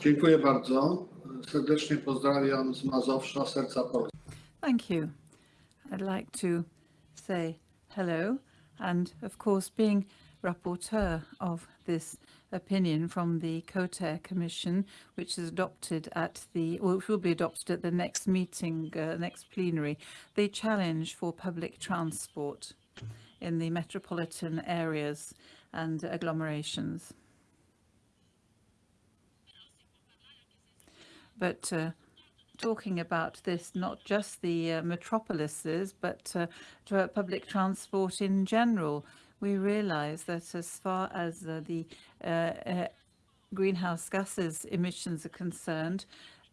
Dziękuję bardzo. Serdecznie pozdrawiam z Mazowsza, serca Polski. Thank you. I'd like to say hello and of course being rapporteur of this opinion from the COTER Commission, which is adopted at the, which will be adopted at the next meeting, uh, next plenary, the challenge for public transport in the metropolitan areas and agglomerations. But uh, talking about this, not just the uh, metropolises, but uh, to public transport in general, we realize that as far as uh, the uh, uh, greenhouse gases emissions are concerned,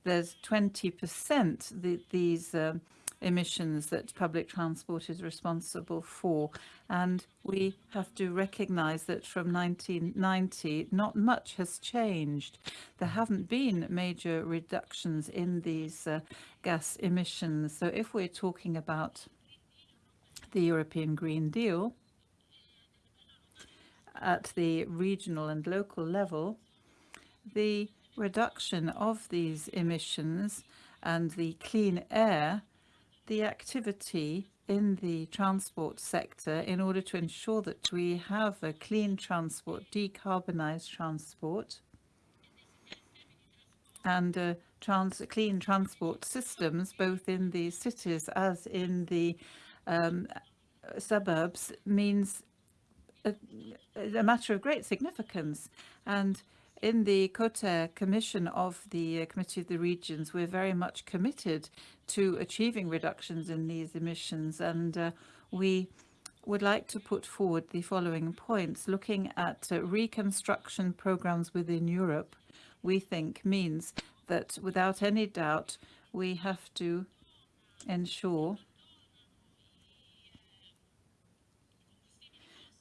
there's 20% the, these um, emissions that public transport is responsible for. And we have to recognize that from 1990, not much has changed. There haven't been major reductions in these uh, gas emissions. So if we're talking about the European Green Deal, at the regional and local level, the reduction of these emissions and the clean air, the activity in the transport sector in order to ensure that we have a clean transport, decarbonized transport, and uh, trans clean transport systems, both in the cities as in the um, suburbs, means a, a matter of great significance. And in the COTER Commission of the uh, Committee of the Regions, we're very much committed to achieving reductions in these emissions. And uh, we would like to put forward the following points. Looking at uh, reconstruction programs within Europe, we think means that without any doubt, we have to ensure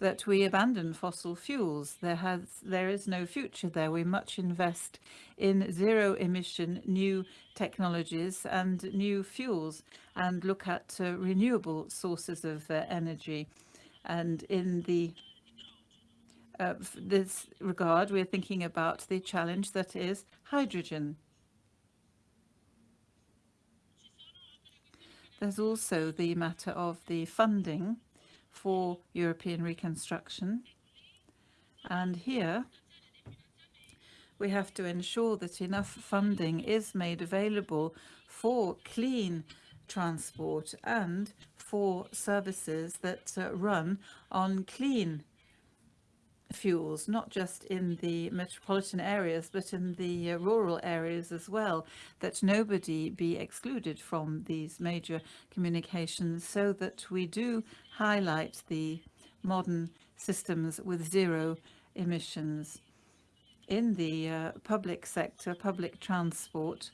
that we abandon fossil fuels. There has there is no future there. We much invest in zero emission new technologies and new fuels and look at uh, renewable sources of uh, energy. And in the uh, this regard, we're thinking about the challenge that is hydrogen. There's also the matter of the funding for European reconstruction. And here we have to ensure that enough funding is made available for clean transport and for services that uh, run on clean fuels, not just in the metropolitan areas, but in the uh, rural areas as well, that nobody be excluded from these major communications so that we do highlight the modern systems with zero emissions. In the uh, public sector, public transport,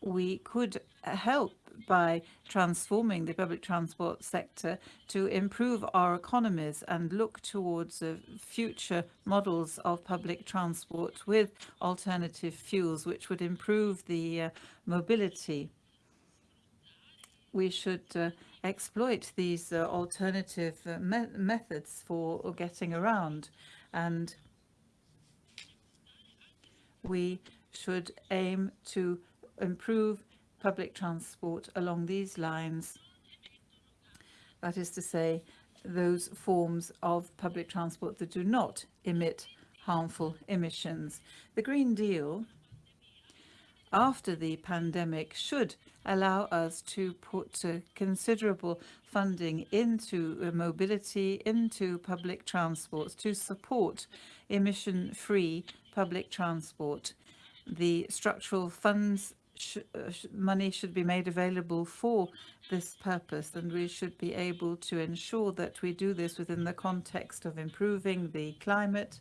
we could help by transforming the public transport sector to improve our economies and look towards uh, future models of public transport with alternative fuels, which would improve the uh, mobility. We should uh, exploit these uh, alternative uh, me methods for getting around and we should aim to improve public transport along these lines. That is to say, those forms of public transport that do not emit harmful emissions. The Green Deal after the pandemic should allow us to put uh, considerable funding into uh, mobility, into public transport, to support emission-free public transport. The structural funds sh uh, sh money should be made available for this purpose and we should be able to ensure that we do this within the context of improving the climate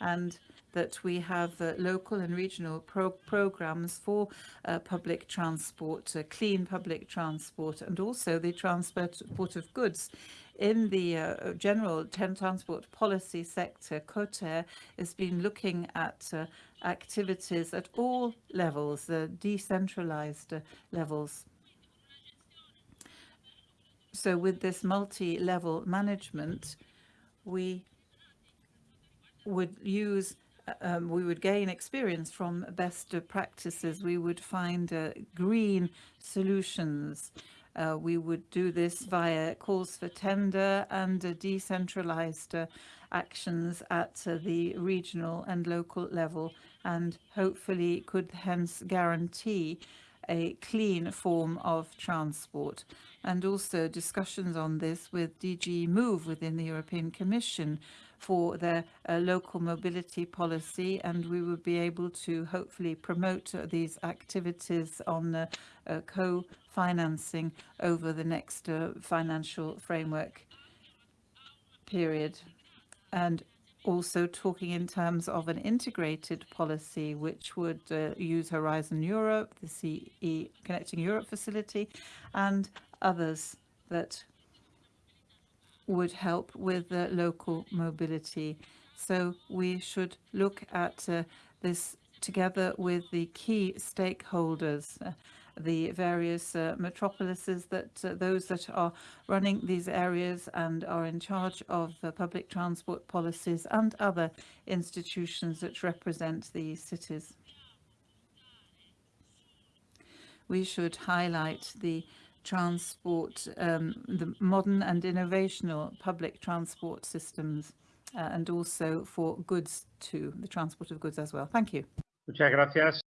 and that we have uh, local and regional pro programs for uh, public transport, uh, clean public transport, and also the transport of goods. In the uh, general transport policy sector, COTER has been looking at uh, activities at all levels, the decentralized levels. So with this multi-level management, we would use um, we would gain experience from best practices. We would find uh, green solutions. Uh, we would do this via calls for tender and uh, decentralized uh, actions at uh, the regional and local level, and hopefully could hence guarantee a clean form of transport. And also discussions on this with DG Move within the European Commission for their uh, local mobility policy, and we will be able to hopefully promote uh, these activities on uh, co-financing over the next uh, financial framework period. And also talking in terms of an integrated policy which would uh, use Horizon Europe, the CE Connecting Europe facility, and others that would help with the local mobility. So we should look at uh, this together with the key stakeholders, uh, the various uh, metropolises that uh, those that are running these areas and are in charge of uh, public transport policies and other institutions that represent these cities. We should highlight the transport, um, the modern and innovational public transport systems, uh, and also for goods too, the transport of goods as well. Thank you. Muchas gracias.